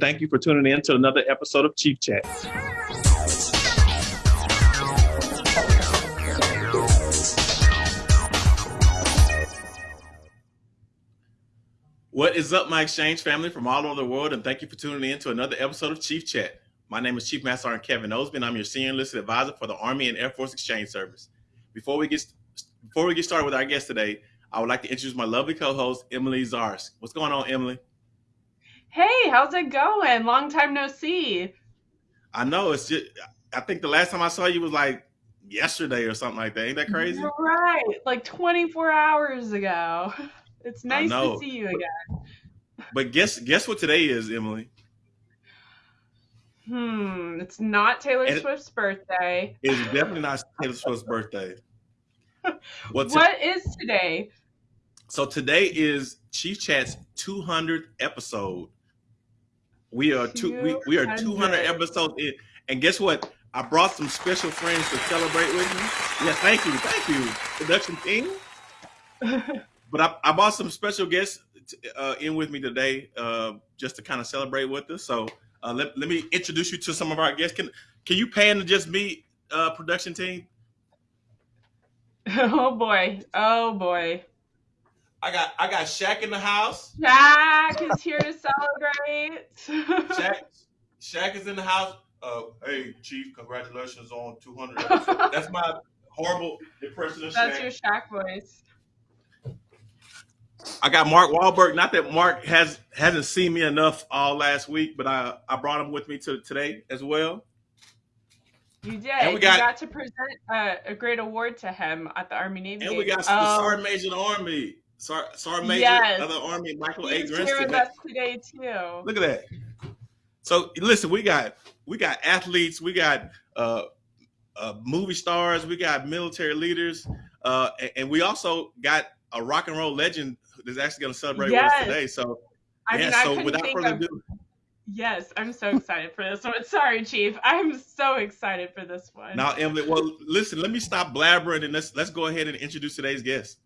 Thank you for tuning in to another episode of Chief Chat. What is up, my exchange family from all over the world, and thank you for tuning in to another episode of Chief Chat. My name is Chief Master Sergeant Kevin Osby, I'm your senior enlisted advisor for the Army and Air Force Exchange Service. Before we get before we get started with our guest today, I would like to introduce my lovely co-host Emily Zars. What's going on, Emily? Hey, how's it going? Long time no see. I know it's just. I think the last time I saw you was like yesterday or something like that. Ain't that crazy? Right, like 24 hours ago. It's nice to see you again. But guess guess what today is, Emily? Hmm, it's not Taylor and Swift's birthday. It's definitely not Taylor Swift's birthday. What's what is today? So today is Chief Chat's 200th episode. We are two. We, we are 200 episodes in, and guess what? I brought some special friends to celebrate with me. Yeah, thank you, thank you, production team. but I, I brought some special guests uh, in with me today, uh, just to kind of celebrate with us. So uh, let, let me introduce you to some of our guests. Can can you pan to just me, uh, production team? Oh boy! Oh boy! I got I got Shaq in the house. Shaq is here to celebrate. Shaq, Shaq is in the house. Uh, hey, Chief, congratulations on 200. That's my horrible impression of That's Shaq. your Shaq voice. I got Mark Wahlberg. Not that Mark has hasn't seen me enough all last week, but I I brought him with me to today as well. You did. And we got, you got to present uh, a great award to him at the Army Navy. And we got the Sergeant Major of the Army. Sergeant Major yes. of the Army, Michael He's A. Grinston. here with us today too. Look at that. So listen, we got we got athletes, we got uh, uh, movie stars, we got military leaders, uh, and, and, we also got a rock and roll legend that's actually going to celebrate yes. with us today. So, I yeah. Mean, so without further of, ado. Yes, I'm so excited for this one. Sorry, Chief. I'm so excited for this one. Now, Emily, well, listen, let me stop blabbering and let's let's go ahead and introduce today's guest.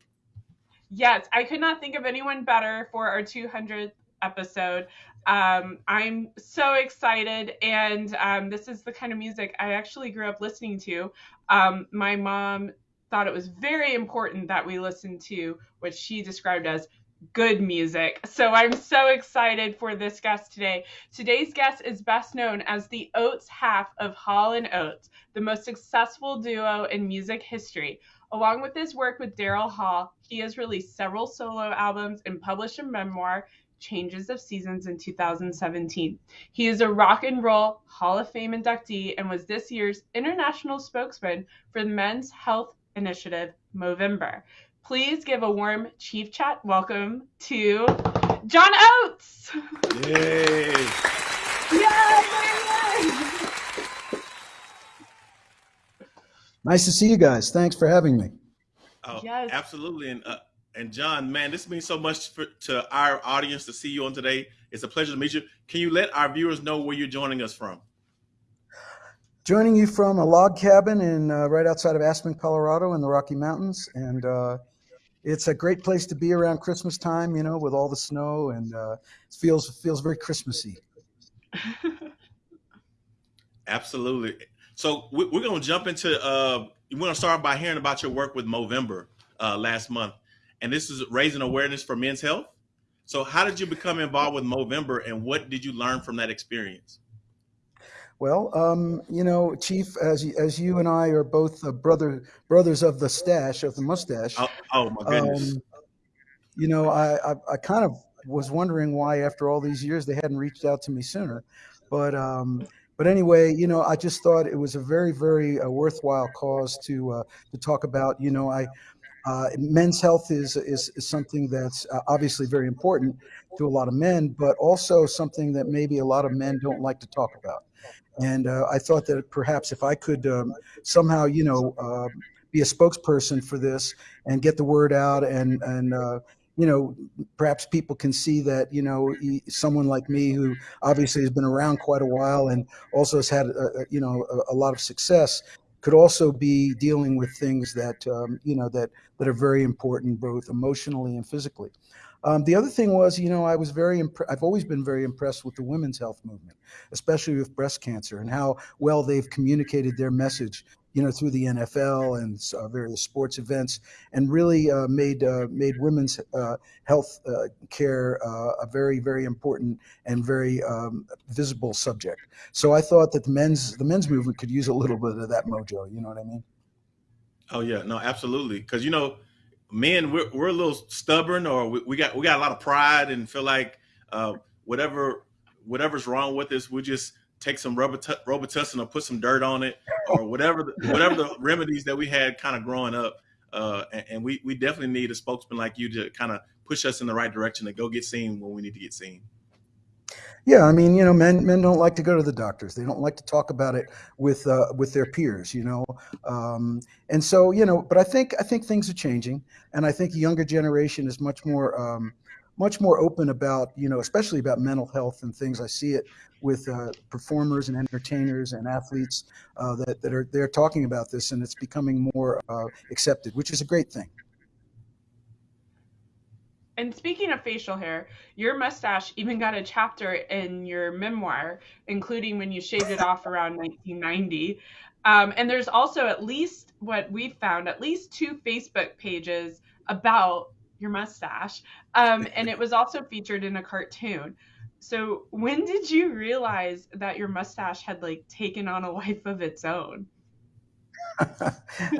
Yes, I could not think of anyone better for our 200th episode. Um, I'm so excited, and um, this is the kind of music I actually grew up listening to. Um, my mom thought it was very important that we listen to what she described as good music. So I'm so excited for this guest today. Today's guest is best known as the Oates half of Hall and Oates, the most successful duo in music history. Along with his work with Daryl Hall, he has released several solo albums and published a memoir, Changes of Seasons, in 2017. He is a Rock and Roll Hall of Fame inductee and was this year's international spokesman for the Men's Health Initiative, Movember. Please give a warm Chief Chat welcome to John Oates. Yay! Yay! Nice to see you guys. Thanks for having me. Oh, yes. absolutely. And uh, and John, man, this means so much for, to our audience to see you on today. It's a pleasure to meet you. Can you let our viewers know where you're joining us from? Joining you from a log cabin in uh, right outside of Aspen, Colorado, in the Rocky Mountains, and uh, it's a great place to be around Christmas time. You know, with all the snow, and uh, it feels feels very Christmassy. Absolutely. So we're going to jump into. Uh, we're going to start by hearing about your work with Movember uh, last month, and this is raising awareness for men's health. So, how did you become involved with Movember, and what did you learn from that experience? Well, um, you know, Chief, as you, as you and I are both uh, brother brothers of the stash of the mustache. Oh, oh my goodness! Um, you know, I, I, I kind of was wondering why, after all these years, they hadn't reached out to me sooner. But um, but anyway, you know, I just thought it was a very, very uh, worthwhile cause to uh, to talk about. You know, I uh, men's health is, is, is something that's uh, obviously very important to a lot of men, but also something that maybe a lot of men don't like to talk about. And uh, I thought that perhaps if I could um, somehow, you know, uh, be a spokesperson for this and get the word out and and uh, you know, perhaps people can see that, you know, someone like me who obviously has been around quite a while and also has had, a, you know, a, a, lot of success could also be dealing with things that, um, you know, that, that are very important, both emotionally and physically. Um, the other thing was, you know, I was very, I've always been very impressed with the women's health movement, especially with breast cancer and how well they've communicated their message, you know, through the NFL and uh, various sports events, and really uh, made uh, made women's uh, health uh, care uh, a very, very important and very um, visible subject. So I thought that the men's the men's movement could use a little bit of that mojo. You know what I mean? Oh yeah, no, absolutely. Because you know, men we're, we're a little stubborn, or we, we, got we got a lot of pride and feel like whatever whatever's wrong with us, we just take some rubber t- Robitussin or put some dirt on it, or whatever the, whatever the remedies that we had kind of growing up. Uh, and, and we we definitely need a spokesman like you to kind of push us in the right direction to go get seen when we need to get seen. Yeah, I mean, you know, men men don't like to go to the doctors. They don't like to talk about it with uh, with their peers, you know. Um, and so, you know, but I think I think things are changing, and I think the younger generation is much more um, much more open about, you know, especially about mental health and things. I see it with uh, performers and entertainers and athletes uh, that that are they're talking about this, and it's becoming more uh, accepted, which is a great thing. And speaking of facial hair, your mustache even got a chapter in your memoir, including when you shaved it off around 1990. Um, and there's also at least what we've found, at least two Facebook pages about your mustache. Um, and it was also featured in a cartoon. So when did you realize that your mustache had like taken on a life of its own?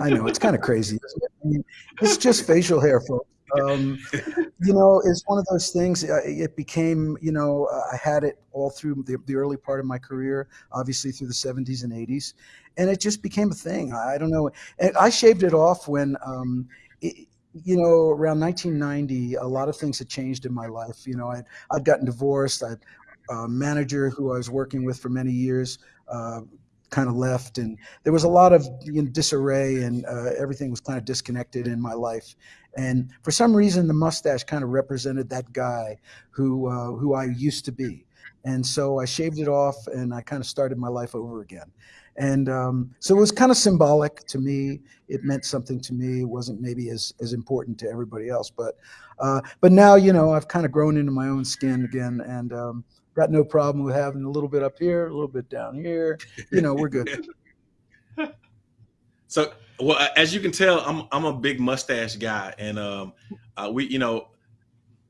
I know it's kind of crazy. I mean, it's just facial hair, folks. Um, you know, it's one of those things. Uh, it became, you know, I had it all through the, the early part of my career, obviously through the 70s and 80s, and it just became a thing. I don't know. And I shaved it off when, um, it, you know, around 1990, a lot of things had changed in my life. You know, I'd, I'd gotten divorced. I'd a manager who I was working with for many years uh, kind of left, and there was a lot of you know, disarray, and uh, everything was kind of disconnected in my life. And for some reason, the mustache kind of represented that guy who uh, who I used to be. And so I shaved it off, and I kind of started my life over again. And um, so it was kind of symbolic to me. It meant something to me. It wasn't maybe as as important to everybody else, but uh, but now you know I've kind of grown into my own skin again, and um, got no problem with having a little bit up here, a little bit down here. You know, we're good. so, well, as you can tell, I'm I'm a big mustache guy, and um, uh, we, you know,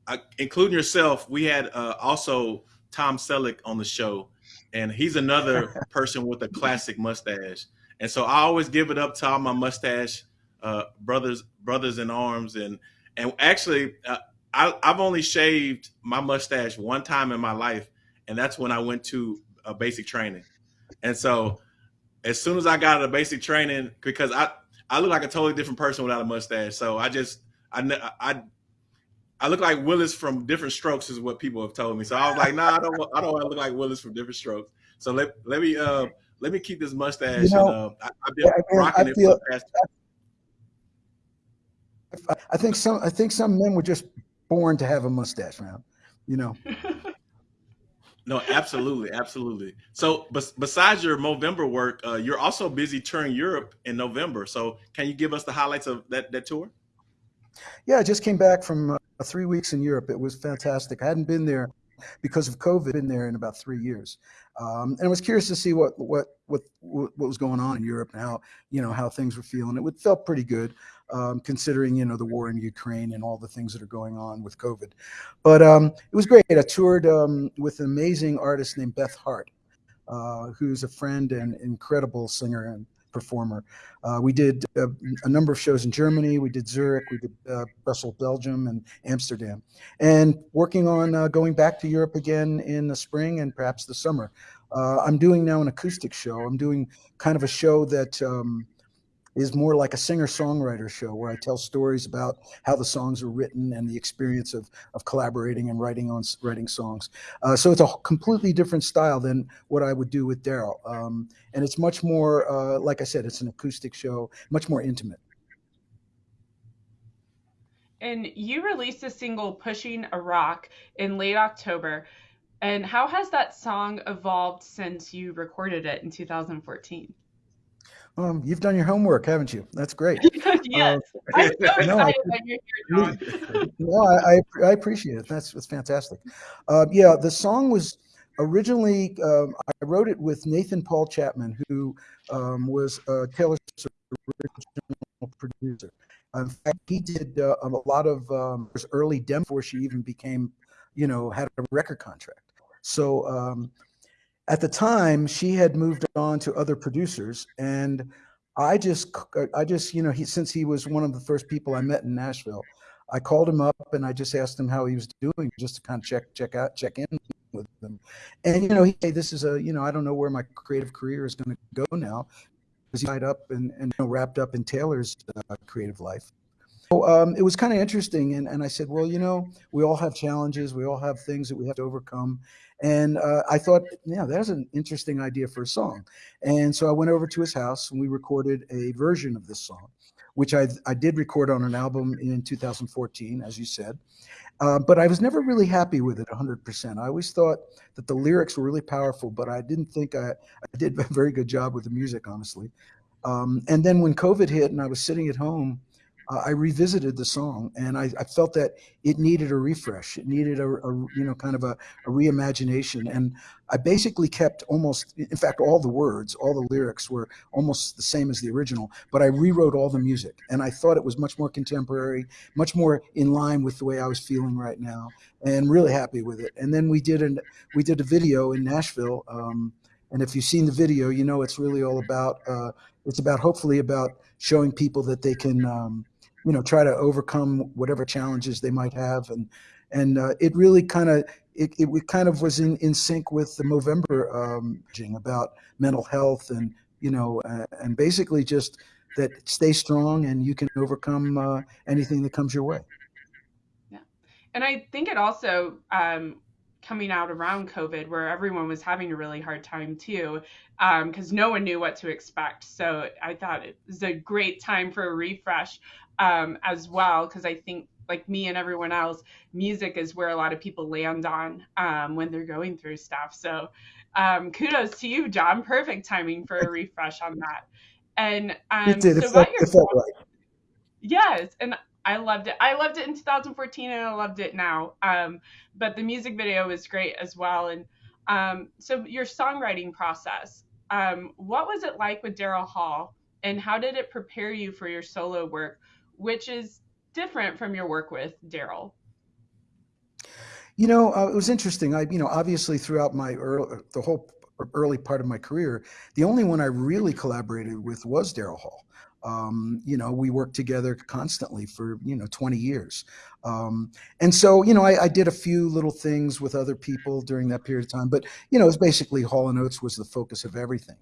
I, including yourself, we had uh, also Tom Selleck on the show, and he's another person with a classic mustache. And so I always give it up to all my mustache uh, brothers, brothers in arms, and and actually, uh, I, I've only shaved my mustache one time in my life, and that's when I went to a basic training. And so, as soon as I got out of basic training, because I I look like a totally different person without a mustache, so I just I I I look like Willis from Diff'rent Strokes is what people have told me. So I was like, nah, I don't I don't want to look like Willis from Diff'rent Strokes. So let let me uh let me keep this mustache. You know, and, uh, I, have been yeah, rocking I it feel, for the past. I think some I think some men were just born to have a mustache, man. You know. No, absolutely, absolutely. So, besides your Movember work, uh, you're also busy touring Europe in November. So, can you give us the highlights of that that tour? Yeah, I just came back from uh, three weeks in Europe. It was fantastic. I hadn't been there because of COVID. Been there in about three years, um, and I was curious to see what what what what was going on in Europe and how you know how things were feeling. It felt pretty good um, considering you know the war in Ukraine and all the things that are going on with COVID. But um, it was great. I toured um, with an amazing artist named Beth Hart, uh, who's a friend and incredible singer and performer. Uh, we did a, a, number of shows in Germany. We did Zurich, we did uh, Brussels, Belgium, and Amsterdam, and working on uh, going back to Europe again in the spring and perhaps the summer. Uh, I'm doing now an acoustic show. I'm doing kind of a show that um, is more like a singer songwriter show where I tell stories about how the songs are written and the experience of, of collaborating and writing on writing songs. Uh, so it's a completely different style than what I would do with Daryl. Um, and it's much more, uh, like I said, it's an acoustic show, much more intimate. And you released a single, Pushing a Rock, in late October. And how has that song evolved since you recorded it in 2014? Um, you've done your homework, haven't you? That's great. yes, uh, I'm so excited no, that you're here, no, I, I, appreciate it. That's, that's fantastic. Uh, yeah, the song was originally um, I wrote it with Nathan Paul Chapman, who um, was uh, Taylor's original producer. In fact, he did uh, a lot of um, early demo before she even became, you know, had a record contract. So um, at the time, she had moved on to other producers, and I just, I just, you know, he since he was one of the first people I met in Nashville, I called him up and I just asked him how he was doing, just to kind of check, check out, check in with them. And you know, he, hey, this is a, you know, I don't know where my creative career is going to go now, because he tied up and, and you know, wrapped up in Taylor's uh, creative life. Um, it was kind of interesting, and, and I said, well, you know, we all have challenges, we all have things that we have to overcome, and uh, I thought, yeah, that's an interesting idea for a song. And so I went over to his house and we recorded a version of this song, which I, I did record on an album in 2014, as you said. Uh, but I was never really happy with it 100%. I always thought that the lyrics were really powerful, but I didn't think I, I did a very good job with the music, honestly. Um, and then when COVID hit and I was sitting at home, uh, I revisited the song and I, I, felt that it needed a refresh. It needed a, a you know kind of a, a, reimagination. And I basically kept almost, in fact, all the words, all the lyrics were almost the same as the original. But I rewrote all the music, and I thought it was much more contemporary, much more in line with the way I was feeling right now, and really happy with it. And then we did an we did a video in Nashville. Um, and if you've seen the video, you know it's really all about. Uh, it's about hopefully about showing people that they can um, you know try to overcome whatever challenges they might have and and uh, it really kind of it, it kind of was in, in sync with the Movember um, about mental health and you know uh, and basically just that stay strong and you can overcome uh, anything that comes your way. Yeah, and I think it also um, coming out around COVID, where everyone was having a really hard time too, because um, no one knew what to expect. So I thought it was a great time for a refresh um, as well, because I think like me and everyone else, music is where a lot of people land on um, when they're going through stuff. So um, kudos to you, John. Perfect timing for a refresh on that. And um, it did. So it felt, it felt right. Yes, and I loved it. I loved it in 2014, and I loved it now. Um, but the music video was great as well. And um, so your songwriting process, um, what was it like with Daryl Hall, and how did it prepare you for your solo work? which is different from your work with Daryl. You know, uh, it was interesting. I, you know, obviously throughout my early, the whole early part of my career, the only one I really collaborated with was Daryl Hall. Um, you know, we worked together constantly for, you know, 20 years. Um, and so, you know, I, I, did a few little things with other people during that period of time, but, you know, it was basically Hall and Oates was the focus of everything.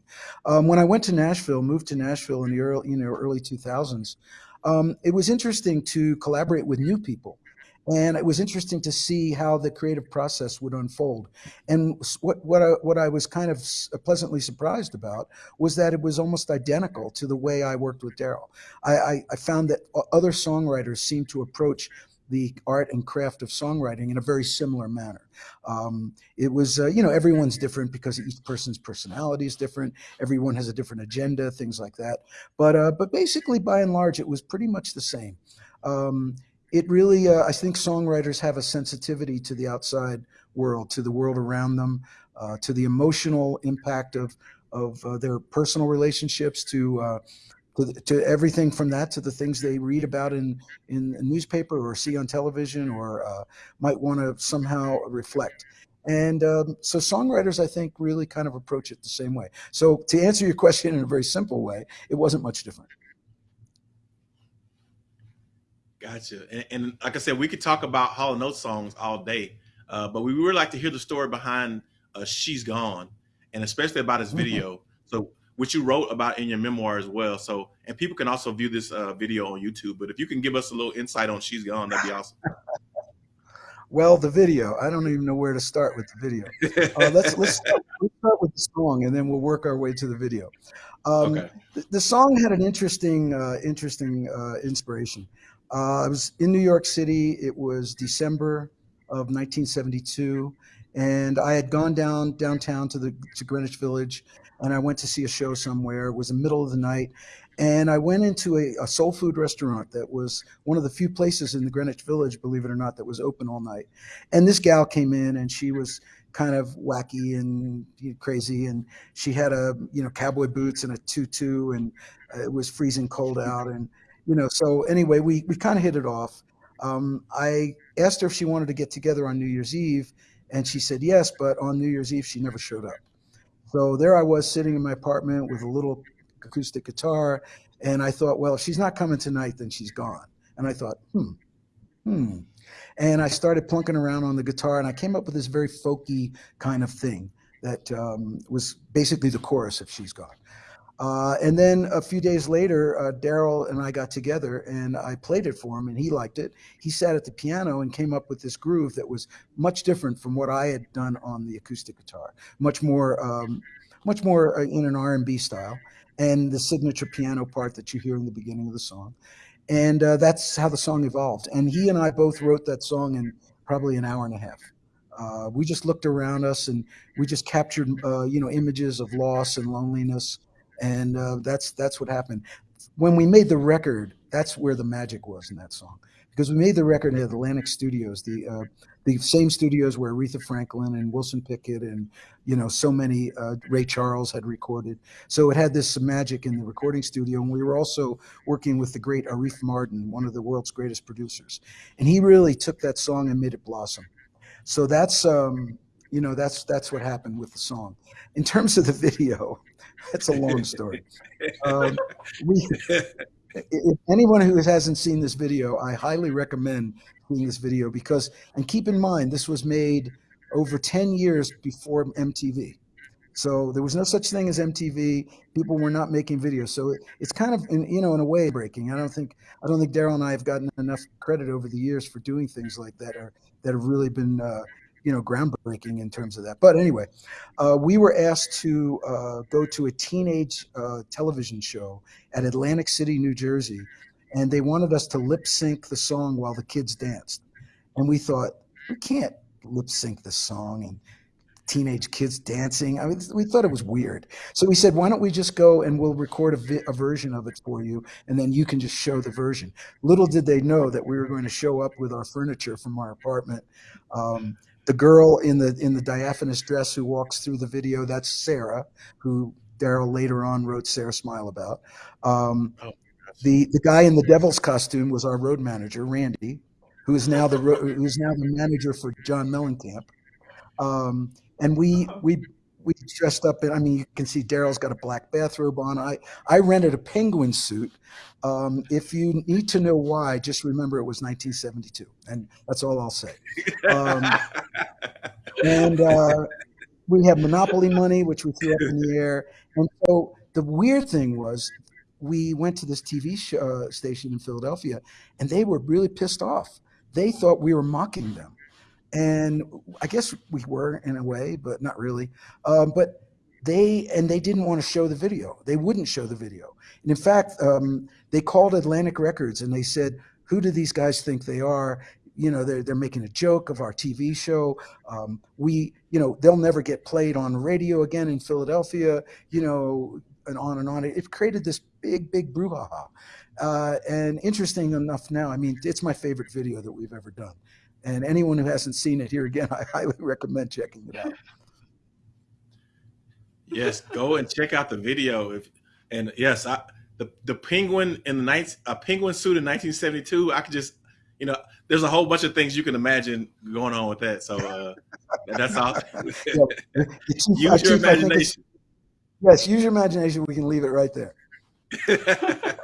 Um, when I went to Nashville, moved to Nashville in the early, you know, early 2000s, um, it was interesting to collaborate with new people. And it was interesting to see how the creative process would unfold. And what, what, I, what I was kind of pleasantly surprised about was that it was almost identical to the way I worked with Daryl. I, I, I found that other songwriters seemed to approach the art and craft of songwriting in a very similar manner. Um, it was, uh, you know, everyone's different because each person's personality is different. Everyone has a different agenda, things like that. But, uh, but basically, by and large, it was pretty much the same. Um, it really, uh, I think songwriters have a sensitivity to the outside world, to the world around them, uh, to the emotional impact of, of uh, their personal relationships, to uh, to, to, everything from that to the things they read about in in a newspaper or see on television or uh, might want to somehow reflect. And um, so songwriters, I think, really kind of approach it the same way. So to answer your question in a very simple way, it wasn't much different. Gotcha. And, and like I said, we could talk about Hall and Oates songs all day, uh, but we would like to hear the story behind uh, "She's Gone," and especially about his mm-hmm. video. Mm -hmm. So which you wrote about in your memoir as well. So, and people can also view this uh, video on YouTube. But if you can give us a little insight on "She's Gone," that'd be awesome. well, the video. I don't even know where to start with the video. Uh, let's let's start, let's start with the song, and then we'll work our way to the video. Um, okay. the, the, song had an interesting, uh, interesting uh, inspiration. Uh, I was in New York City. It was December of 1972 and I had gone down downtown to the to Greenwich Village, and I went to see a show somewhere. It was the middle of the night, and I went into a, a, soul food restaurant that was one of the few places in the Greenwich Village, believe it or not, that was open all night. And this gal came in, and she was kind of wacky and crazy, and she had a you know cowboy boots and a tutu, and it was freezing cold out, and you know. So anyway, we we kind of hit it off. Um, I asked her if she wanted to get together on New Year's Eve, and she said yes, but on New Year's Eve she never showed up. So there I was sitting in my apartment with a little acoustic guitar, and I thought, well, if she's not coming tonight, then she's gone. And I thought, hmm, hmm. And I started plunking around on the guitar, and I came up with this very folky kind of thing that um, was basically the chorus of She's Gone. Uh, and then a few days later, uh, Daryl and I got together and I played it for him and he liked it. He sat at the piano and came up with this groove that was much different from what I had done on the acoustic guitar, much more, um, much more uh, in an R&B style and the signature piano part that you hear in the beginning of the song. And uh, that's how the song evolved. And he and I both wrote that song in probably an hour and a half. Uh, we just looked around us and we just captured, uh, you know, images of loss and loneliness and uh, that's that's what happened. When we made the record, that's where the magic was in that song, because we made the record at Atlantic Studios, the uh, the same studios where Aretha Franklin and Wilson Pickett and you know so many uh, Ray Charles had recorded. So it had this magic in the recording studio, and we were also working with the great Arif Mardin, one of the world's greatest producers, and he really took that song and made it blossom. So that's um, you know that's that's what happened with the song. In terms of the video, that's a long story. Um, we, if anyone who hasn't seen this video, I highly recommend seeing this video because, and keep in mind, this was made over 10 years before MTV. So there was no such thing as MTV. People were not making videos. So it, it's kind of, in, you know, in a way breaking. I don't think, I don't think Daryl and I have gotten enough credit over the years for doing things like that or that have really been uh, you know groundbreaking in terms of that. But anyway, uh, we were asked to uh, go to a teenage uh, television show at Atlantic City, New Jersey, and they wanted us to lip sync the song while the kids danced. And we thought we can't lip sync the song and teenage kids dancing. I mean, we thought it was weird. So we said, why don't we just go and we'll record a, a, version of it for you, and then you can just show the version. Little did they know that we were going to show up with our furniture from our apartment. Um, the girl in the in the diaphanous dress who walks through the video that's sarah who daryl later on wrote sarah smile about. Um, oh, the the guy in the devil's costume was our road manager randy who is now the who is now the manager for john mellencamp. Um, and we we we dressed up in, I mean, you can see Daryl's got a black bathrobe on. I, I rented a penguin suit. Um, if you need to know why, just remember it was 1972. And that's all I'll say. Um, and uh, we had Monopoly money, which we threw up in the air. And so the weird thing was, we went to this TV show, uh, station in Philadelphia, and they were really pissed off. They thought we were mocking them and I guess we were in a way, but not really. Um, but they and they didn't want to show the video. They wouldn't show the video. And in fact, um, they called Atlantic Records and they said, "Who do these guys think they are?" You know, they're they're making a joke of our TV show. Um, we, you know, they'll never get played on radio again in Philadelphia. You know, and on and on. It created this big, big brouhaha. Uh, and interesting enough, now, I mean, it's my favorite video that we've ever done. And anyone who hasn't seen it here again, I highly recommend checking it out. yes, go and check out the video. If and yes, I, the the penguin in the night a penguin suit in 1972. I could just you know, there's a whole bunch of things you can imagine going on with that. So uh, that's all. yeah, use your imagination. Yes, use your imagination. We can leave it right there.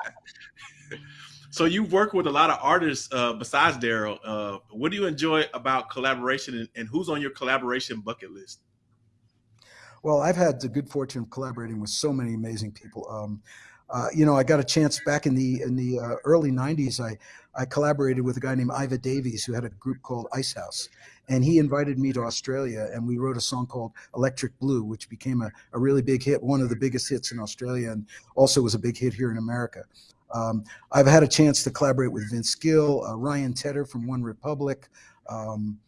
So you've worked with a lot of artists uh, besides Daryl. Uh, what do you enjoy about collaboration, and, and, who's on your collaboration bucket list? Well, I've had the good fortune of collaborating with so many amazing people. Um, uh, you know, I got a chance back in the in the uh, early '90s. I I collaborated with a guy named Iva Davies who had a group called Icehouse, and he invited me to Australia, and we wrote a song called Electric Blue, which became a, a really big hit, one of the biggest hits in Australia, and also was a big hit here in America. Um, I've had a chance to collaborate with Vince Gill, uh, Ryan Tedder from OneRepublic, um,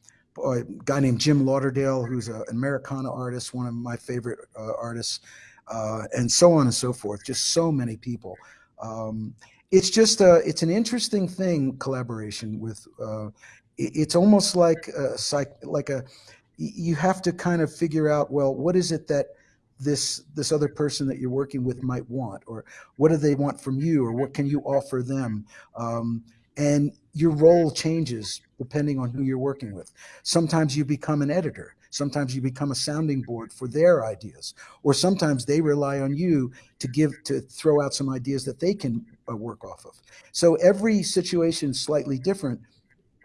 a guy named Jim Lauderdale, who's an Americana artist, one of my favorite uh, artists, uh, and so on and so forth. Just so many people. Um, it's just a, it's an interesting thing collaboration with. Uh, it, it's almost like a like a you have to kind of figure out well what is it that this this other person that you're working with might want or what do they want from you or what can you offer them? Um, and your role changes depending on who you're working with. Sometimes you become an editor. Sometimes you become a sounding board for their ideas. Or sometimes they rely on you to give to throw out some ideas that they can uh, work off of. So every situation is slightly different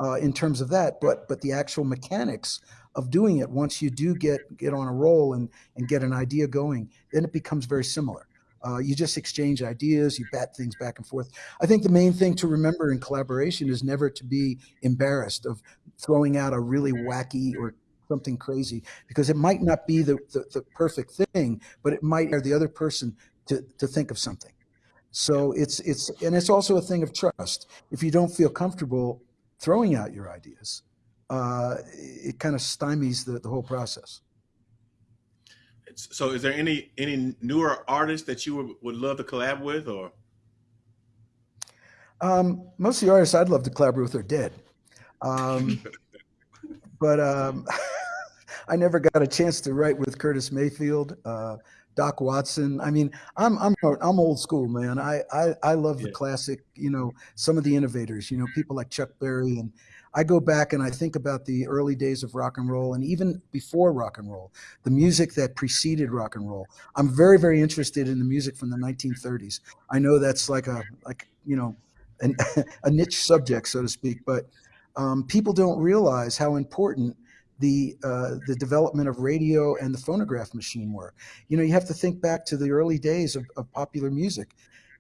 uh, in terms of that but but the actual mechanics of doing it once you do get get on a roll and and get an idea going then it becomes very similar. Uh, you just exchange ideas you bat things back and forth. I think the main thing to remember in collaboration is never to be embarrassed of throwing out a really wacky or something crazy because it might not be the, the, the perfect thing but it might or the other person to, to think of something. So it's it's and it's also a thing of trust. If you don't feel comfortable throwing out your ideas uh, it kind of stymies the, the whole process. So, is there any any newer artists that you would, would love to collab with, or? Um, most of the artists I'd love to collaborate with are dead, um, but um, I never got a chance to write with Curtis Mayfield, uh, Doc Watson. I mean, I'm I'm I'm old school, man. I I, I love the yeah. classic. You know, some of the innovators. You know, people like Chuck Berry and I go back and I think about the early days of rock and roll and even before rock and roll, the music that preceded rock and roll. I'm very, very interested in the music from the 1930s. I know that's like a, like, you know, an, a niche subject, so to speak, but um, people don't realize how important the uh, the development of radio and the phonograph machine were. You know, you have to think back to the early days of, of popular music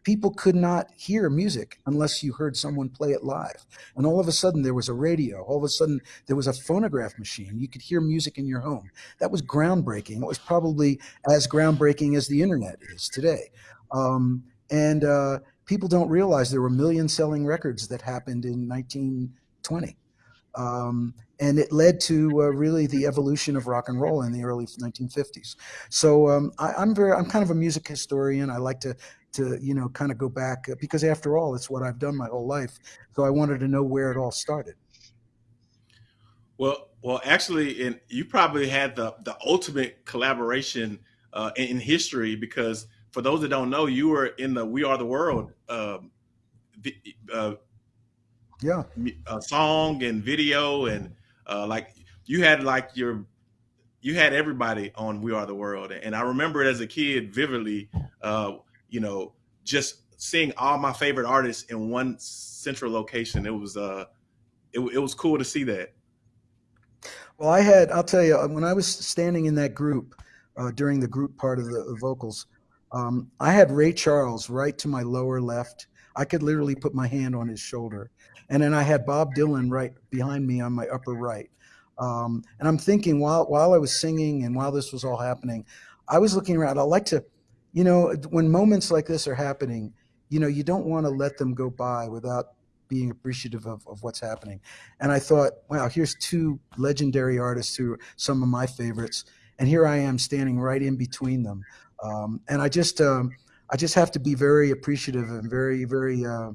people could not hear music unless you heard someone play it live. And all of a sudden there was a radio. All of a sudden there was a phonograph machine. You could hear music in your home. That was groundbreaking. It was probably as groundbreaking as the internet is today. Um, and uh, people don't realize there were million selling records that happened in 1920. Um, and it led to uh, really the evolution of rock and roll in the early 1950s. So um, I, am very, I'm kind of a music historian. I like to to you know kind of go back uh, because after all it's what i've done my whole life so i wanted to know where it all started. Well well actually and you probably had the the ultimate collaboration uh, in, history because for those that don't know you were in the we are the world um, uh, yeah. uh, song and video and uh, like you had like your you had everybody on we are the world and i remember it as a kid vividly uh, you know, just seeing all my favorite artists in one central location. It was uh, it, it was cool to see that. Well, I had, I'll tell you, when I was standing in that group uh, during the group part of the, the vocals, um, I had Ray Charles right to my lower left. I could literally put my hand on his shoulder. And then I had Bob Dylan right behind me on my upper right. Um, and I'm thinking while while I was singing and while this was all happening, I was looking around. I like to you know, when moments like this are happening, you know, you don't want to let them go by without being appreciative of, of what's happening. And I thought, wow, here's two legendary artists who are some of my favorites. And here I am standing right in between them. Um, and I just, um, I just have to be very appreciative and very, very, uh,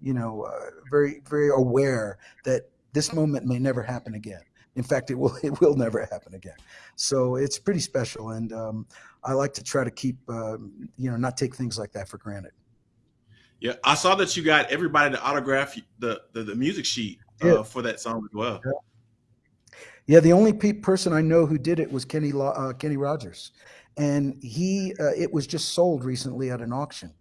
you know, uh, very, very aware that this moment may never happen again. In fact, it will it will never happen again. So it's pretty special, and um, I like to try to keep uh, you know not take things like that for granted. Yeah, I saw that you got everybody to autograph the the, the music sheet uh, yeah. for that song as well. Yeah. yeah the only pe- person I know who did it was Kenny uh, Kenny Rogers, and he uh, it was just sold recently at an auction.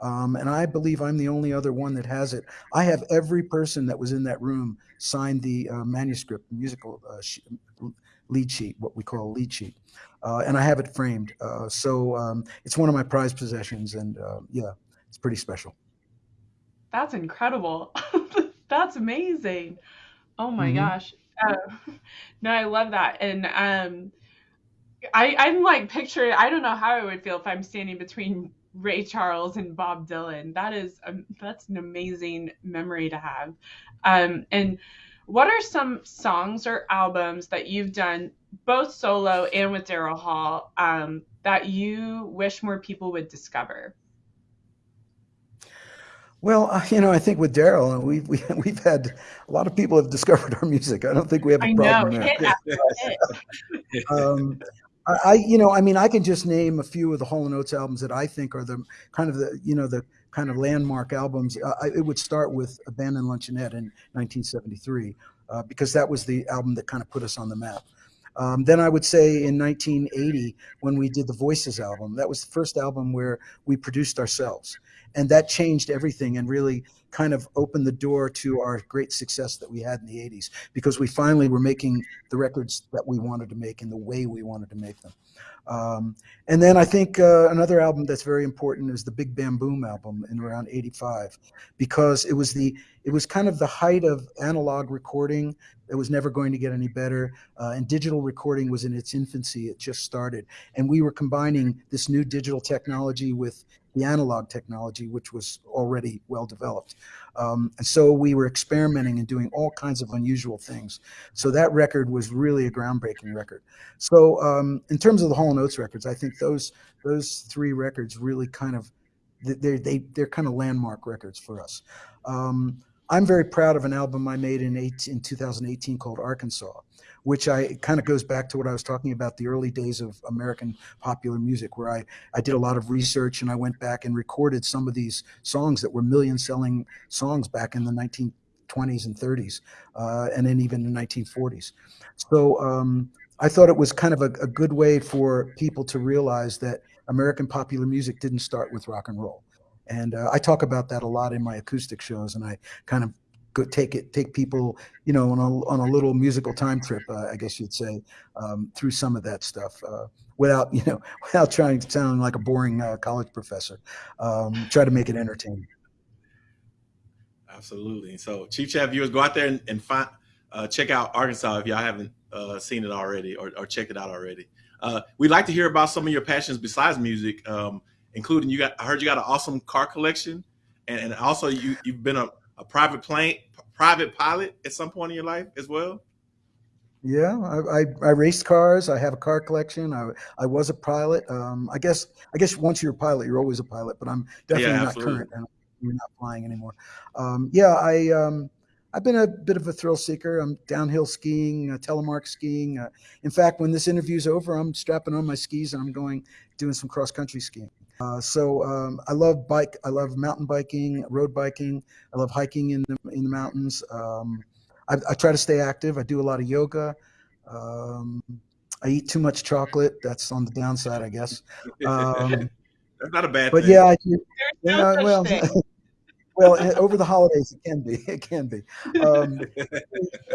Um, and I believe I'm the only other one that has it. I have every person that was in that room signed the uh, manuscript, musical uh, lead sheet, what we call lead sheet, uh, and I have it framed. Uh, so um, it's one of my prized possessions, and uh, yeah, it's pretty special. That's incredible. That's amazing. Oh my mm-hmm. gosh. Uh, no, I love that, and um, I, I'm like picturing. I don't know how I would feel if I'm standing between Ray Charles and Bob Dylan. That is um, that's an amazing memory to have. Um, and what are some songs or albums that you've done both solo and with Daryl Hall um, that you wish more people would discover? Well, uh, you know, I think with Daryl, uh, we've we, have we have had a lot of people have discovered our music. I don't think we have a I problem know. there. um, I, you know, I mean, I can just name a few of the Hall and Oates albums that I think are the kind of the, you know, the kind of landmark albums. Uh, it would start with Abandoned Luncheonette in 1973 uh, because that was the album that kind of put us on the map. Um, then I would say in 1980 when we did the Voices album, that was the first album where we produced ourselves, and that changed everything and really kind of opened the door to our great success that we had in the 80s because we finally were making the records that we wanted to make in the way we wanted to make them. Um, and then I think uh, another album that's very important is the Big Bam Boom album in around 85 because it was the it was kind of the height of analog recording it was never going to get any better. Uh, and digital recording was in its infancy. It just started. And we were combining this new digital technology with the analog technology, which was already well developed. Um, and so we were experimenting and doing all kinds of unusual things. So that record was really a groundbreaking record. So um, in terms of the Hall & Oates records, I think those those three records really kind of they they they're kind of landmark records for us. Um, I'm very proud of an album I made in, eight, in 2018 called Arkansas, which I kind of goes back to what I was talking about the early days of American popular music, where I, I did a lot of research and I went back and recorded some of these songs that were million selling songs back in the 1920s and 30s, uh, and then even the 1940s. So um, I thought it was kind of a, a good way for people to realize that American popular music didn't start with rock and roll and uh, I talk about that a lot in my acoustic shows, and I kind of go take it, take people, you know, on a, on a little musical time trip, uh, I guess you'd say, um, through some of that stuff, uh, without, you know, without trying to sound like a boring uh, college professor. Um, try to make it entertaining. Absolutely. So, Chief Chat viewers, go out there and, and find, uh, check out Arkansas if y'all haven't uh, seen it already or, or checked it out already. we'd like to hear about some of your passions besides music. Um, including you got I heard you got an awesome car collection, and, and also you you've been a, a private plane private pilot at some point in your life as well. Yeah, I, I, I raced cars. I have a car collection. I, I was a pilot. Um, I guess I guess once you're a pilot, you're always a pilot. But I'm definitely yeah, not current and you're not flying anymore. Um, yeah, I um, I've been a bit of a thrill seeker. I'm downhill skiing, uh, telemark skiing. Uh, in fact, when this interview's over, I'm strapping on my skis and I'm going doing some cross country skiing. Uh, so um, I love bike. I love mountain biking, road biking. I love hiking in the in the mountains. Um, I, I, try to stay active. I do a lot of yoga. Um, I eat too much chocolate. That's on the downside, I guess. Um, That's not a bad. But thing. yeah, I do. Yeah, well, well, over the holidays it can be. It can be. Um,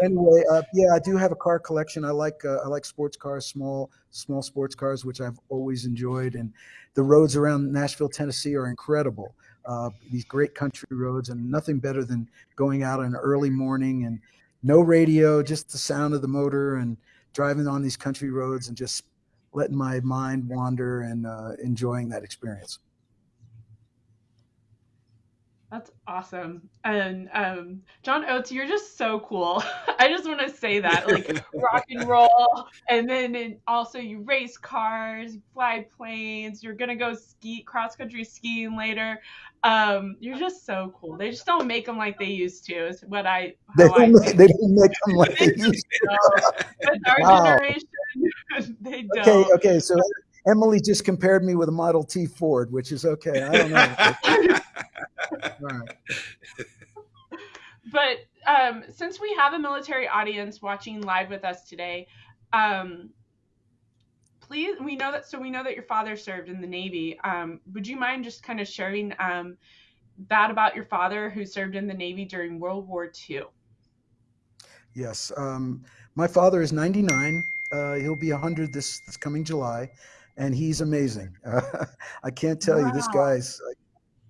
anyway, uh, yeah, I do have a car collection. I like uh, I like sports cars, small small sports cars, which I've always enjoyed. And the roads around Nashville, Tennessee, are incredible. Uh, these great country roads, and nothing better than going out in an early morning and no radio, just the sound of the motor and driving on these country roads and just letting my mind wander and uh, enjoying that experience. That's awesome. And um, John Oates, you're just so cool. I just want to say that, like rock and roll, and then in, also you race cars, fly planes. You're gonna go ski cross country skiing later. Um, you're just so cool. They just don't make them like they used to. Is what I they don't, I make, they don't make them like they used to. With our wow. generation, they don't. Okay, okay. So Emily just compared me with a Model T Ford, which is okay. I don't know. But um, since we have a military audience watching live with us today, um, please, we know that, so we know that your father served in the Navy. Um, would you mind just kind of sharing um, that about your father who served in the Navy during World War II? Yes. Um, my father is 99. Uh, he'll be 100 this, this coming July, and he's amazing. Uh, I can't tell wow. you, this guy's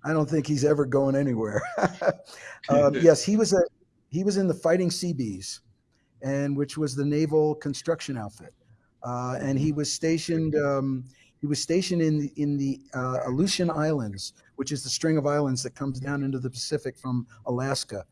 I don't think he's ever going anywhere. um, yes, he was a he was in the Fighting Seabees, and which was the naval construction outfit, uh, and he was stationed. Um, he was stationed in the, in the uh, Aleutian Islands, which is the string of islands that comes down into the Pacific from Alaska,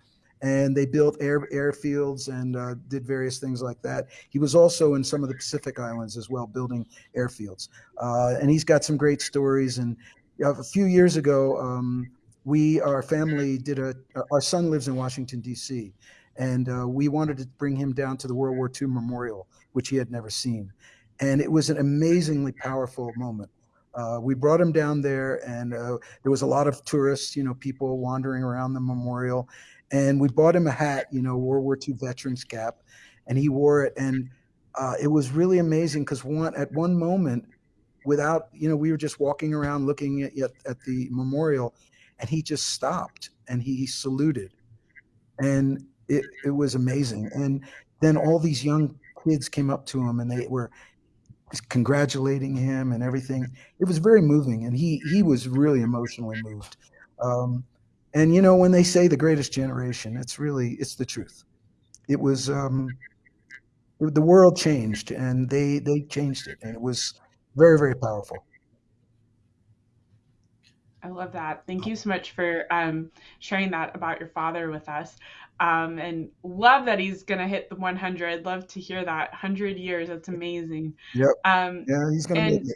and they built air airfields and uh, did various things like that. He was also in some of the Pacific Islands as well, building airfields. Uh, and he's got some great stories. And a few years ago, um, we our family did a. Our son lives in Washington D.C. and uh, we wanted to bring him down to the World War II Memorial, which he had never seen, and it was an amazingly powerful moment. Uh, we brought him down there, and uh, there was a lot of tourists, you know, people wandering around the memorial, and we bought him a hat, you know, World War II veterans cap, and he wore it, and uh, it was really amazing because one at one moment, without you know, we were just walking around looking at, at, the memorial, and he just stopped and he saluted, and it it was amazing, and then all these young kids came up to him and they were congratulating him and everything. It was very moving, and he he was really emotionally moved. Um, and you know, when they say the greatest generation, it's really it's the truth. It was um, the world changed, and they they changed it, and it was very very powerful. I love that. Thank you so much for um, sharing that about your father with us. Um, and love that he's going to hit the 100. Love to hear that. 100 years. That's amazing. Yep. Um, yeah, he's going to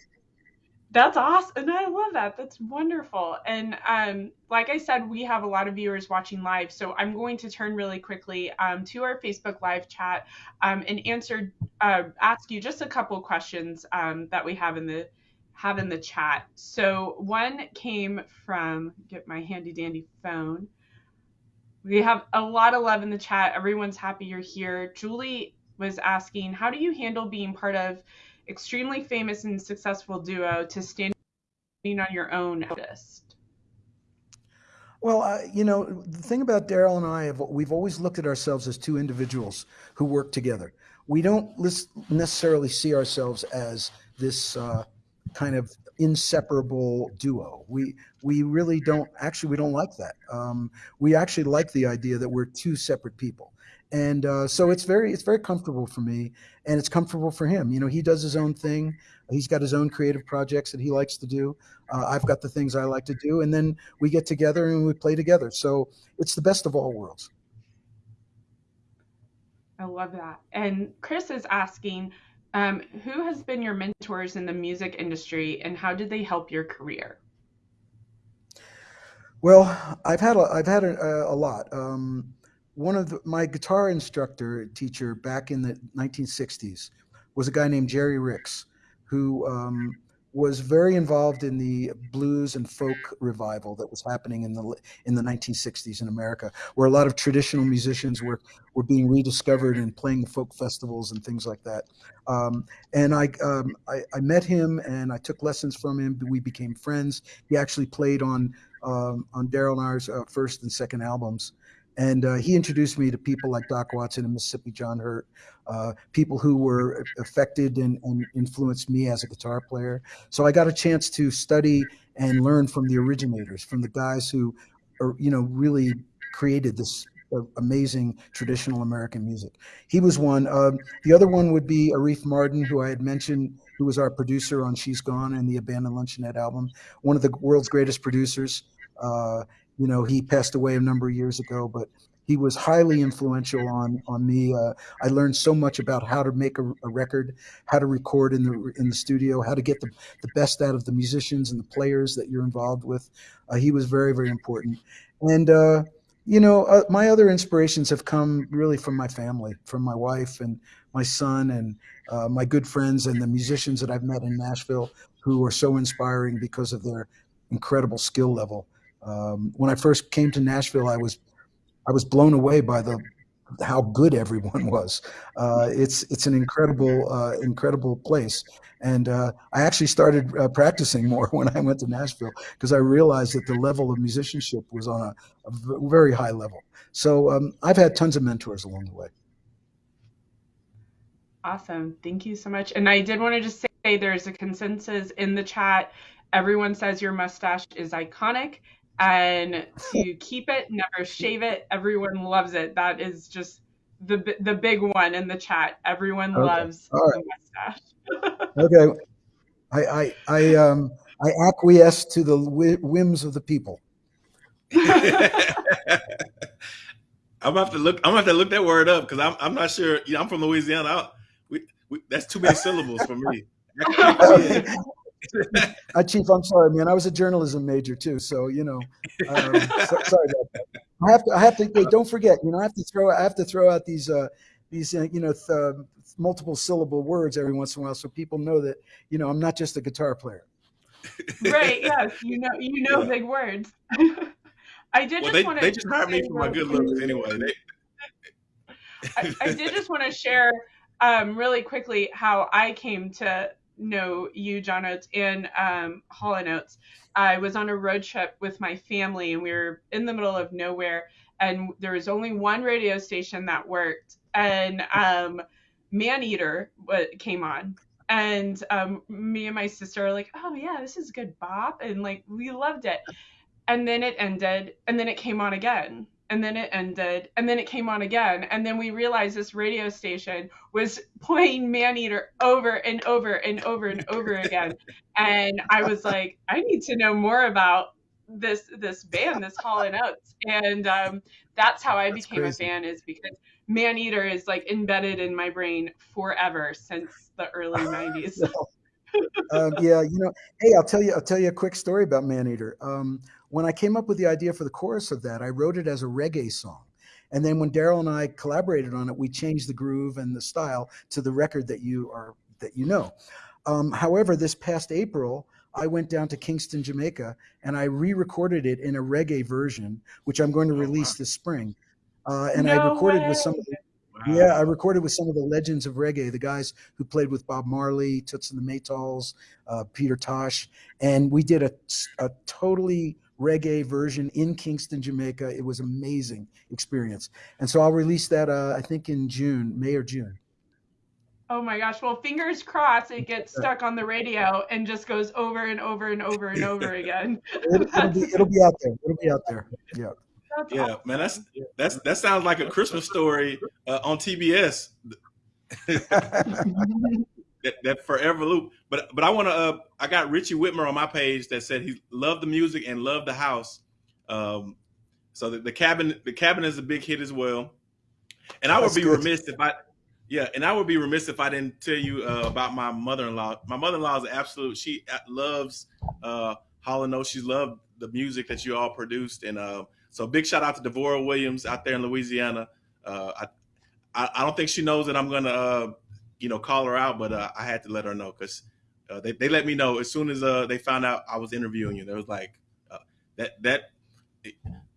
that's awesome and i love that. That's wonderful. And um, like i said we have a lot of viewers watching live so i'm going to turn really quickly um, to our facebook live chat um, and answer uh, ask you just a couple questions um, that we have in the have in the chat. So one came from get my handy dandy phone. We have a lot of love in the chat. Everyone's happy you're here. Julie was asking how do you handle being part of extremely famous and successful duo to standing on your own artist? Well, uh, you know, the thing about Daryl and I, have, we've always looked at ourselves as two individuals who work together. We don't necessarily see ourselves as this uh, kind of inseparable duo. We we really don't actually we don't like that. Um, we actually like the idea that we're two separate people and uh, so it's very it's very comfortable for me and it's comfortable for him. You know he does his own thing. He's got his own creative projects that he likes to do. Uh, i've got the things i like to do and then we get together and we play together. So it's the best of all worlds. I love that. And chris is asking um, who has been your mentors in the music industry and how did they help your career? Well i've had a, i've had a, a lot. Um, one of the, my guitar instructor teacher back in the 1960s was a guy named Jerry Ricks, who um, was very involved in the blues and folk revival that was happening in the in the 1960s in America, where a lot of traditional musicians were were being rediscovered and playing folk festivals and things like that. Um, and I, um, I, I met him and I took lessons from him. We became friends. He actually played on um, on Daryl and I's uh, first and second albums. And uh, he introduced me to people like Doc Watson and Mississippi John Hurt, uh, people who were affected and, and, influenced me as a guitar player. So I got a chance to study and learn from the originators, from the guys who, are, you know, really created this uh, amazing traditional American music. He was one. Um, the other one would be Arif Mardin, who I had mentioned, who was our producer on She's Gone and the Abandoned Luncheonette album, one of the world's greatest producers. Uh, you know, he passed away a number of years ago, but he was highly influential on on me. Uh, I learned so much about how to make a, a, record, how to record in the in the studio, how to get the, the best out of the musicians and the players that you're involved with. Uh, he was very very important, and uh, you know uh, my other inspirations have come really from my family, from my wife and my son and uh, my good friends and the musicians that I've met in Nashville who are so inspiring because of their incredible skill level. Um, when I first came to Nashville, I was I was blown away by the how good everyone was. Uh, it's it's an incredible uh, incredible place, and uh, I actually started uh, practicing more when I went to Nashville because I realized that the level of musicianship was on a, a very high level. So um, I've had tons of mentors along the way. Awesome, thank you so much. And I did want to just say there's a consensus in the chat. Everyone says your mustache is iconic and to keep it, never shave it. Everyone loves it. That is just the the big one in the chat. Everyone okay. loves right. the mustache. okay, I I I um I acquiesce to the whims of the people. I'm gonna have to look. I'm gonna have to look that word up because I'm I'm not sure. You know, I'm from Louisiana. I, we, we, that's too many syllables for me. uh, Chief, I'm sorry, man. I was a journalism major too, so you know, um, so, sorry about that. I have to. I have to. Hey, don't forget. You know, I have to throw. I have to throw out these. Uh, these uh, you know th- multiple syllable words every once in a while, so people know that you know I'm not just a guitar player. right. Yes. You know. You know yeah. big words. I did well, just they, want to. They just hired me for my good looks anyway. They... I, I did just want to share um, really quickly how I came to know you, John Oates, and um, Hall and Oates. I was on a road trip with my family, and we were in the middle of nowhere, and there was only one radio station that worked, and um, Maneater came on, and um, me and my sister are like, "Oh yeah, this is good bop," and like we loved it. And then it ended, and then it came on again, and then it ended, and then it came on again, and then we realized this radio station was playing Maneater over and over and over and over again, and I was like, I need to know more about this this band, this Hall and Oates, and um, that's how I that's became crazy. a fan, is because Maneater is like embedded in my brain forever since the early '90s. um, yeah, you know, hey, I'll tell you, I'll tell you a quick story about Maneater. Um, when I came up with the idea for the chorus of that, I wrote it as a reggae song. And then when Daryl and I collaborated on it, we changed the groove and the style to the record that you are that you know. Um, however, this past April, I went down to Kingston, Jamaica, and I re-recorded it in a reggae version, which I'm going to release oh, this spring. Uh, and no I recorded way. with some of the Wow. Yeah, I recorded with some of the legends of reggae, the guys who played with Bob Marley, Toots and the Maytals, uh, Peter Tosh, and we did a, a totally reggae version in Kingston, Jamaica. It was amazing experience, and so I'll release that uh, I think in June, May or June. Oh my gosh! Well, fingers crossed it gets stuck on the radio and just goes over and over and over and over again. it, will be, it'll be out there. It'll be out there. Yeah. That's yeah, awesome. man, that's that's that sounds like a Christmas story uh, on TBS. that, that forever loop. But but I want to. Uh, I got Richie Whitmer on my page that said he loved the music and loved the house. Um, so the, the cabin the cabin is a big hit as well. And I would be good. remiss if I, yeah, and I would be remiss if I didn't tell you uh, about my mother-in-law. My mother-in-law is absolute. She uh, loves uh, Oates. She loved the music that you all produced, and uh, so big shout out to Devora Williams out there in Louisiana. Uh, I, I, I don't think she knows that I'm gonna uh, you know call her out, but uh, I had to let her know because uh, they they let me know as soon as uh, they found out I was interviewing you. There was like uh, that that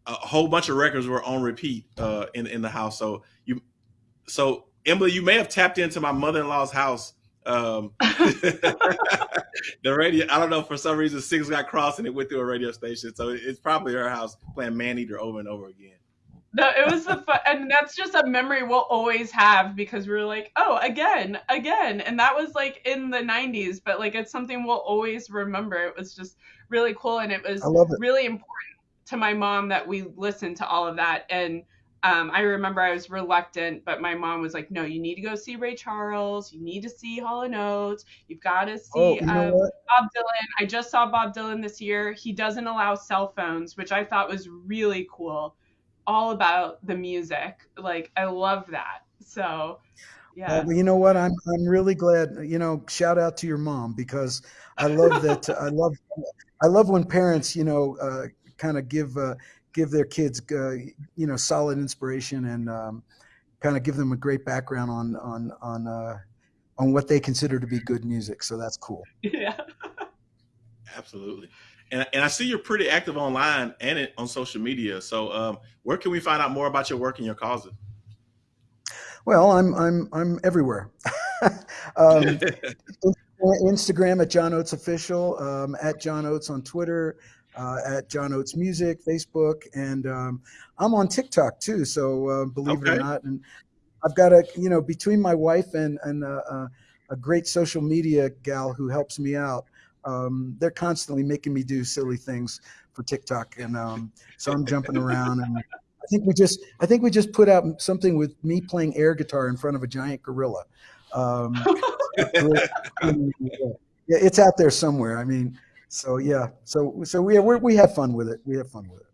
a whole bunch of records were on repeat uh, in in the house. So you so Emily, you may have tapped into my mother in law's house um, the radio, I don't know, for some reason, six got crossed and it went through a radio station. So it's probably her house playing Maneater over and over again. No, it was the fun, and that's just a memory we'll always have because we were like, oh, again, again, and that was like in the '90s, but like it's something we'll always remember. It was just really cool, and it was it. really important to my mom that we listened to all of that, and um, I remember I was reluctant, but my mom was like, "No, you need to go see Ray Charles. You need to see Hall and Oates. You've got to see oh, you know um, Bob Dylan." I just saw Bob Dylan this year. He doesn't allow cell phones, which I thought was really cool. All about the music. Like I love that. So, yeah. well, you know what? I'm I'm really glad. You know, shout out to your mom because I love that. I love I love when parents, you know, uh, kind of give. Uh, give their kids, uh, you know, solid inspiration and um, kind of give them a great background on on on uh, on what they consider to be good music. So that's cool. Yeah. Absolutely. And, and I see you're pretty active online and on social media. So um, where can we find out more about your work and your causes? Well, I'm I'm I'm everywhere. um, Instagram at John Oates Official, um, at John Oates on Twitter, uh, at John Oates Music, Facebook, and um, I'm on TikTok too. So uh, believe okay. it or not, and I've got a you know between my wife and and uh, uh, a great social media gal who helps me out. Um, they're constantly making me do silly things for TikTok, and um, so I'm jumping around. And I think we just I think we just put out something with me playing air guitar in front of a giant gorilla. Um, yeah, it's out there somewhere. I mean, so yeah, so so we we we have fun with it. We have fun with it.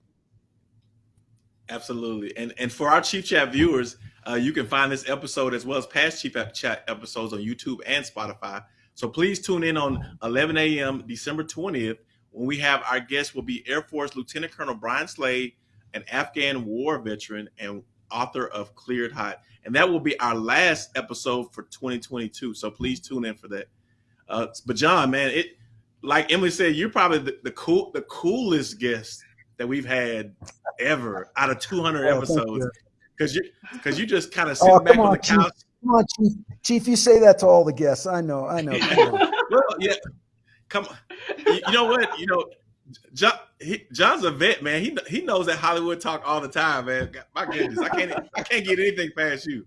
Absolutely. And and for our Chief Chat viewers, uh, you can find this episode as well as past Chief Chat episodes on YouTube and Spotify. So please tune in on 11 a.m. December 20th when we have our guest will be Air Force Lieutenant Colonel Brian Slade, an Afghan war veteran and author of Cleared Hot. And that will be our last episode for 2022. So please tune in for that. Uh, but John, man, it like Emily said, you're probably the, the cool the coolest guest that we've had ever out of 200 oh, episodes because you because you just kind of sit oh, back on, on, the couch. Come on, Chief. Chief, you say that to all the guests. I know, I know. well, yeah. Come on. You, know what? You know, John, John's a vet, man. He he knows that Hollywood talk all the time, man. My goodness, I can't I can't get anything past you.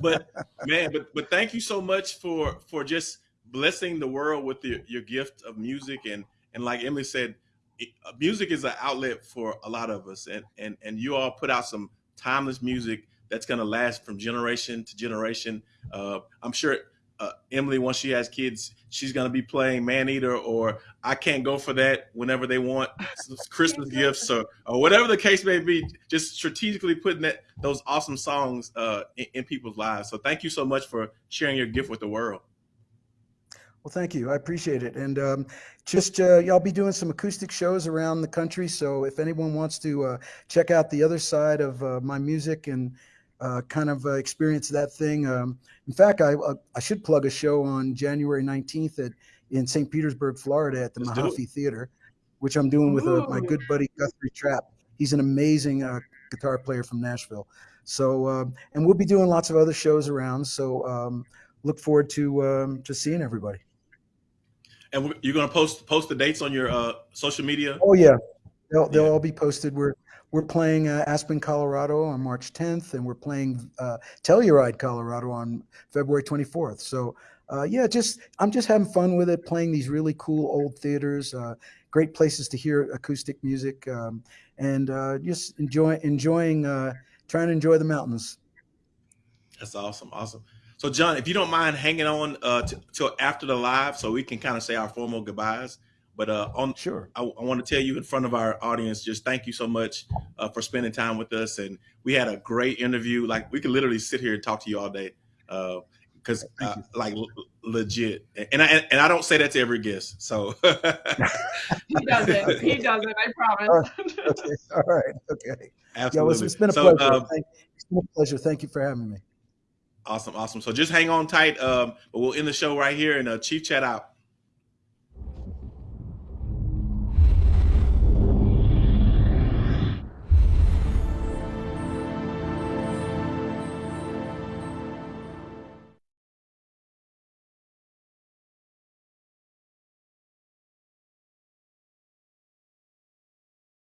But man, but but thank you so much for for just blessing the world with your, your gift of music and and like Emily said, uh, music is an outlet for a lot of us, and and and you all put out some timeless music that's going to last from generation to generation. Uh, I'm sure uh, Emily, once she has kids, she's going to be playing Maneater or I Can't Go for That whenever they want Christmas gifts or, or whatever the case may be. Just strategically putting that those awesome songs uh, in, in people's lives. So thank you so much for sharing your gift with the world. Well, thank you. I appreciate it. And um, just uh, y'all be doing some acoustic shows around the country. So if anyone wants to uh, check out the other side of uh, my music and uh, kind of uh, experience that thing, um, in fact, I uh, I should plug a show on January 19th at in St. Petersburg, Florida, at the Let's Mahaffey Theater, which I'm doing with my good buddy Guthrie Trapp. He's an amazing guitar player from Nashville. So um, and we'll be doing lots of other shows around. So um, look forward to um, to seeing everybody. And you're going to post post the dates on your uh, social media. Oh yeah, they'll they'll yeah. all be posted. We're we're playing uh, Aspen, Colorado on March 10th, and we're playing uh, Telluride, Colorado on February 24th. So uh, yeah, just I'm just having fun with it, playing these really cool old theaters, uh, great places to hear acoustic music, um, and uh, just enjoy enjoying uh, trying to enjoy the mountains. That's awesome, awesome. So, John, if you don't mind hanging on uh, till after the live, so we can kind of say our formal goodbyes. But uh, on sure, I, I, want to tell you in front of our audience, just thank you so much uh, for spending time with us, and we had a great interview. Like we could literally sit here and talk to you all day, because uh, uh, like legit. And I and I don't say that to every guest. So he doesn't. He doesn't. I promise. okay. All right. Okay. Absolutely. Yeah, it's been a so, pleasure. Um, it's been a pleasure. Thank you for having me. Awesome, awesome. So just hang on tight. Um, but we'll end the show right here and uh, Chief Chat out.